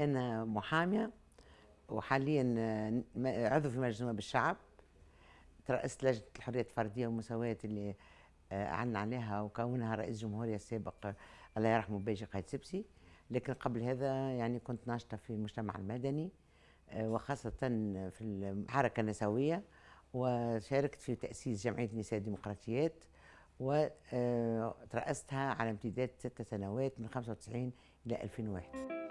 أنا محامية وحاليا آه، عضو في مجلس نواب الشعب. ترأست لجنة الحرية الفردية والمساواة اللي آه، أعلن عليها وكونها رئيس جمهورية السابق الله يرحمه بيجي قايد سبسي. لكن قبل هذا يعني كنت ناشطة في المجتمع المدني آه، وخاصة في الحركة النسوية وشاركت في تأسيس جمعية نساء الديمقراطيات وترأستها على امتداد ست سنوات من 95 إلى 2001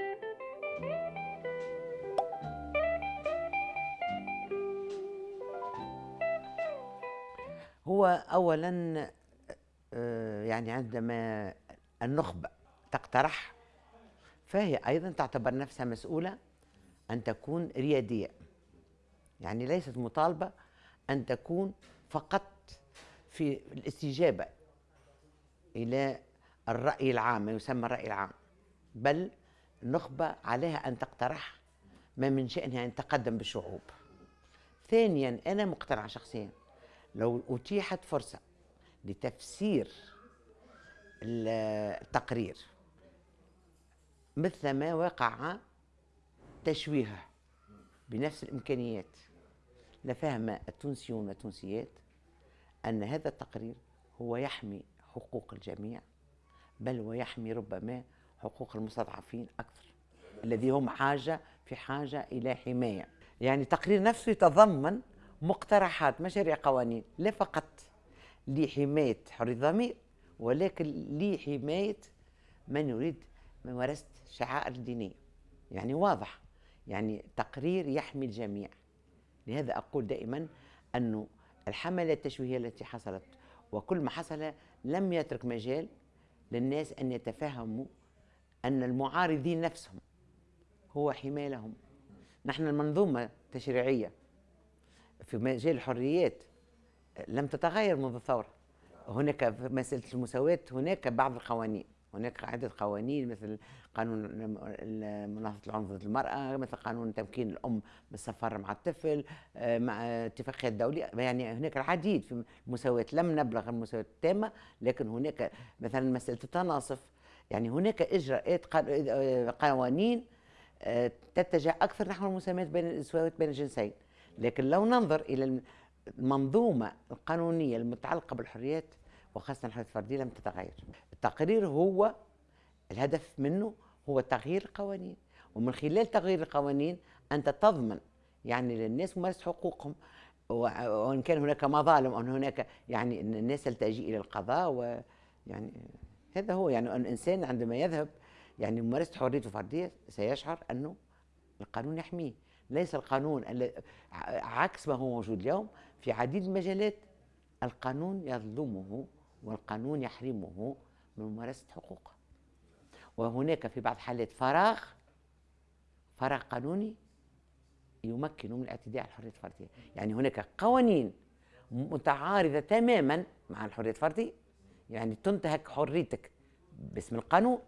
هو اولا آه، يعني عندما النخبة تقترح فهي أيضا تعتبر نفسها مسؤولة أن تكون ريادية. يعني ليست مطالبة أن تكون فقط في الاستجابة إلى الرأي العام ما يسمى الرأي العام بل النخبه عليها أن تقترح ما من شأنها أن تقدم بالشعوب ثانيا أنا مقتنعه شخصيا لو أتيحت فرصة لتفسير التقرير مثل ما وقع تشويهه بنفس الإمكانيات لفهم التونسيون والتونسيات أن هذا التقرير هو يحمي حقوق الجميع بل ويحمي ربما حقوق المستضعفين أكثر الذي هم حاجة في حاجة إلى حماية. يعني تقرير نفسه يتضمن مقترحات مشاريع قوانين لا فقط لحماية حرية الضمير ولكن لحماية من يريد ممارسة الشعائر الدينية يعني واضح يعني تقرير يحمي الجميع. لهذا أقول دائما أنه الحملة التشويهية التي حصلت وكل ما حصل لم يترك مجال للناس أن يتفهموا أن المعارضين نفسهم هو حماية لهم نحن المنظومة التشريعية في مجال الحريات لم تتغير منذ الثورة. هناك في مسألة المساواة هناك بعض القوانين. هناك عدة قوانين مثل قانون مناهضة العنف ضد المرأة مثل قانون تمكين الأم من السفر مع الطفل آه، مع اتفاقيات دولية. يعني هناك العديد في المساواة لم نبلغ المساواة التامة لكن هناك مثلا مسألة التناصف يعني هناك إجراءات آه، قوانين آه، تتجه أكثر نحو المساواة بين المساواة بين الجنسين. لكن لو ننظر إلى المنظومة القانونية المتعلقة بالحريات وخاصة الحريات الفردية لم تتغير. التقرير هو الهدف منه هو تغيير القوانين. ومن خلال تغيير القوانين أنت تضمن يعني للناس ممارسة حقوقهم. وإن كان هناك مظالم وإن هناك يعني الناس تلتجئ إلى القضاء ويعني هذا هو يعني الإنسان عندما يذهب يعني ممارسة حريته الفرديه سيشعر أنه القانون يحميه. ليس القانون عكس ما هو موجود اليوم في عديد المجالات القانون يظلمه والقانون يحرمه من ممارسة حقوقه. وهناك في بعض حالات فراغ فراغ قانوني يمكن من الاعتداء على الحرية الفردية. يعني هناك قوانين متعارضة تماما مع الحرية الفردية يعني تنتهك حريتك باسم القانون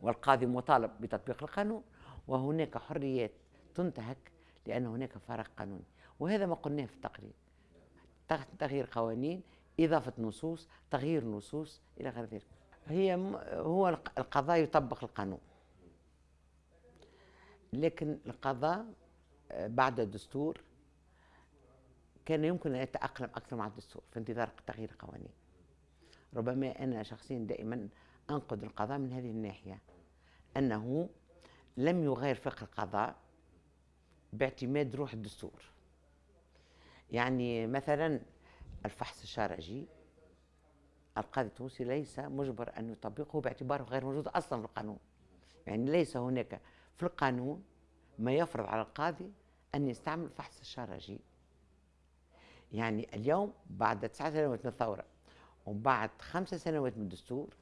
والقاضي مطالب بتطبيق القانون وهناك حريات تنتهك لأن هناك فراغ قانوني. وهذا ما قلناه في التقرير. تغيير قوانين إضافة نصوص تغيير نصوص إلى غير ذلك. هي هو القضاء يطبق القانون. لكن القضاء آه، بعد الدستور كان يمكن أن يتأقلم أكثر مع الدستور في انتظار تغيير القوانين ربما أنا شخصيا دائما أنقد القضاء من هذه الناحية أنه لم يغير فقه القضاء باعتماد روح الدستور. يعني مثلا الفحص الشرعي القاضي التونسي ليس مجبر أن يطبقه باعتباره غير موجود أصلا في القانون. يعني ليس هناك في القانون ما يفرض على القاضي أن يستعمل الفحص الشرعي. يعني اليوم بعد تسعة سنوات من الثورة وبعد خمس سنوات من الدستور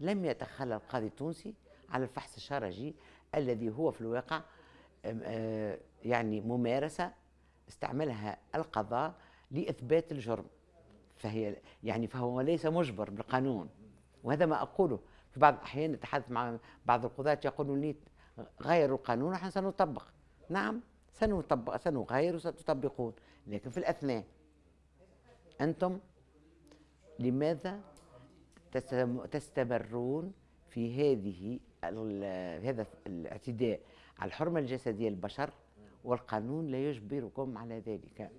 لم يتخلى القاضي التونسي على الفحص الشرعي الذي هو في الواقع آه، يعني ممارسة استعملها القضاء لإثبات الجرم. فهي يعني فهو ليس مجبر بالقانون. وهذا ما أقوله. في بعض الأحيان نتحدث مع بعض القضاة يقولون لي غيروا القانون نحن سنطبق. نعم سنطبق سنغير وستطبقون. لكن في الأثناء أنتم لماذا تستمرون في هذه هذا الاعتداء على الحرمة الجسدية للبشر والقانون لا يجبركم على ذلك؟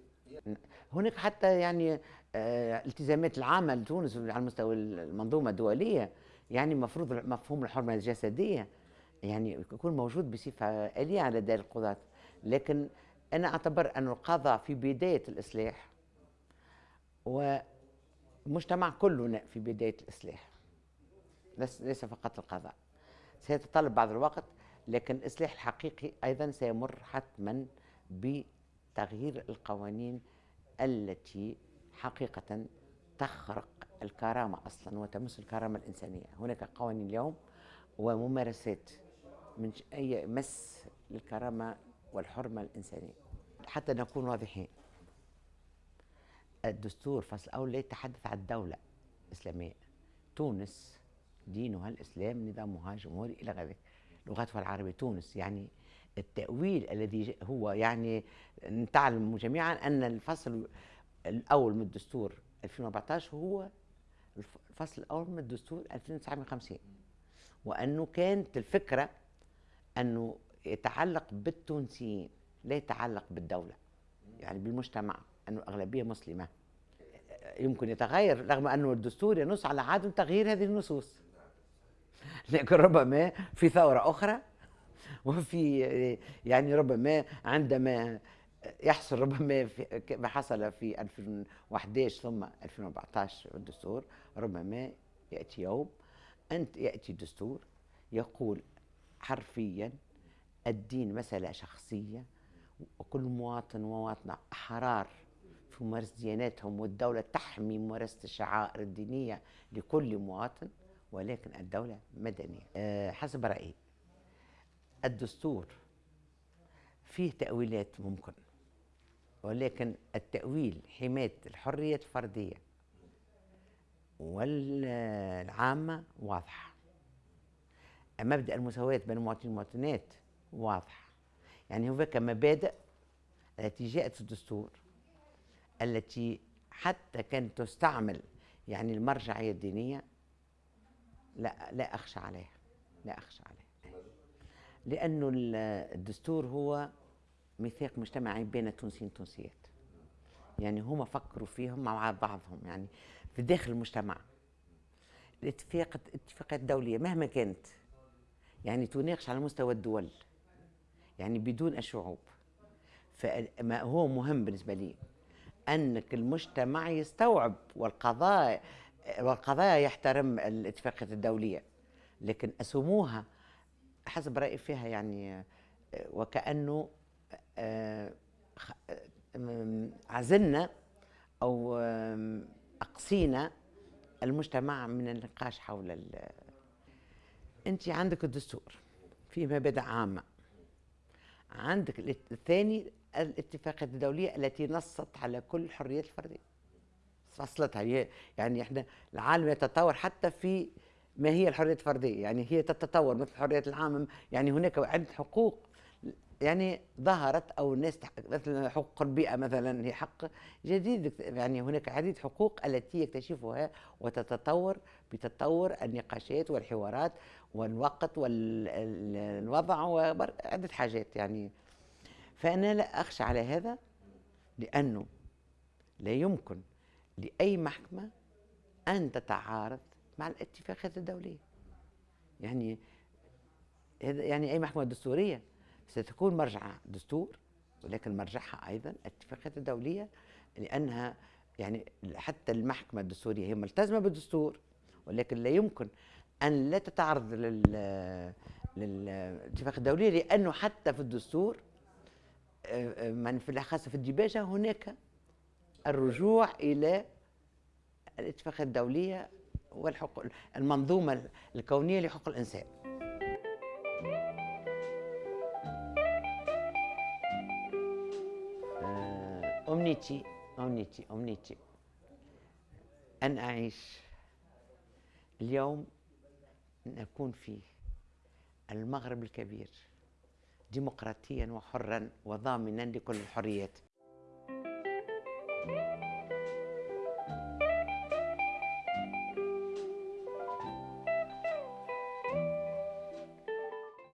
هناك حتى يعني آه، التزامات العامة لتونس على مستوى المنظومة الدولية يعني مفروض مفهوم الحرمة الجسدية يعني يكون موجود بصفة آلية على دار القضاة. لكن أنا أعتبر أن القضاء في بداية الإصلاح والمجتمع كله في بداية الإصلاح. ليس فقط القضاء. سيتطلب بعض الوقت لكن الإصلاح الحقيقي أيضا سيمر حتما بتغيير القوانين التي حقيقة تخرق الكرامة أصلا وتمس الكرامة الإنسانية. هناك قوانين اليوم وممارسات من أي مس للكرامة والحرمة الإنسانية. حتى نكون واضحين الدستور فصل أول لا يتحدث عن الدولة الإسلامية تونس دينها الإسلام نظامها جمهوري إلى غير ذلك لغتها العربية تونس يعني التأويل الذي هو يعني نتعلم جميعا أن الفصل الأول من الدستور 2014 هو الفصل الأول من الدستور 1950 وأنه كانت الفكرة أنه يتعلق بالتونسيين لا يتعلق بالدولة يعني بالمجتمع. أنه الأغلبية مسلمة. يمكن يتغير رغم أنه الدستور ينص على عدم تغيير هذه النصوص. لكن ربما في ثورة أخرى وفي يعني ربما عندما يحصل ربما ما حصل في 2011 ثم 2014 الدستور ربما يأتي يوم أنت يأتي دستور يقول حرفيا الدين مسألة شخصية وكل مواطن ومواطنة أحرار في ممارسة دياناتهم والدولة تحمي ممارسة الشعائر الدينية لكل مواطن ولكن الدولة مدنية. أه حسب رأيي الدستور فيه تأويلات ممكن ولكن التأويل حماية الحرية الفردية والعامة واضحة. مبدأ المساواة بين المواطنين والمواطنات واضح يعني هناك مبادئ التي جاءت في الدستور التي حتى كانت تستعمل يعني المرجعية الدينية لا لا أخشى عليها لا أخشى عليها. لأنه الدستور هو ميثاق مجتمعي بين التونسيين والتونسيات. يعني هما فكروا فيهم مع بعضهم يعني في داخل المجتمع. الاتفاق الاتفاقات الدولية مهما كانت يعني تناقش على مستوى الدول يعني بدون الشعوب فما هو مهم بالنسبة لي أنك المجتمع يستوعب والقضاء والقضاء يحترم الاتفاقيات الدولية لكن أسموها حسب رأيي فيها يعني وكأنه آه، عزلنا أو أقصينا المجتمع من النقاش حول أنت عندك الدستور فيه مبادئ عامة عندك الثاني الاتفاقات الدولية التي نصت على كل الحريات الفردية. فصلتها يعني إحنا العالم يتطور حتى في ما هي الحريات الفردية. يعني هي تتطور مثل الحريات العامة. يعني هناك عدة حقوق يعني ظهرت أو الناس مثل حقوق البيئة مثلا هي حق جديد. يعني هناك عديد حقوق التي يكتشفها وتتطور بتطور النقاشات والحوارات والوقت والوضع وعده حاجات. يعني فأنا لا أخشى على هذا لأنه لا يمكن لأي محكمة أن تتعارض مع الاتفاقات الدوليه يعني هذا يعني أي محكمة دستورية ستكون مرجعها دستور ولكن مرجعها أيضا الاتفاقات الدوليه لأنها يعني حتى المحكمة الدستورية هي ملتزمة بالدستور ولكن لا يمكن أن لا تتعرض لل للاتفاق الدوليه لأنه حتى في الدستور من في الأخص في الديباجة هناك الرجوع إلى الاتفاقات الدوليه والحقوق المنظومة الكونية لحقوق الإنسان. أمنيتي أمنيتي أمنيتي. أن أعيش اليوم نكون فيه المغرب الكبير. ديمقراطيا وحرا وضامنا لكل الحريات.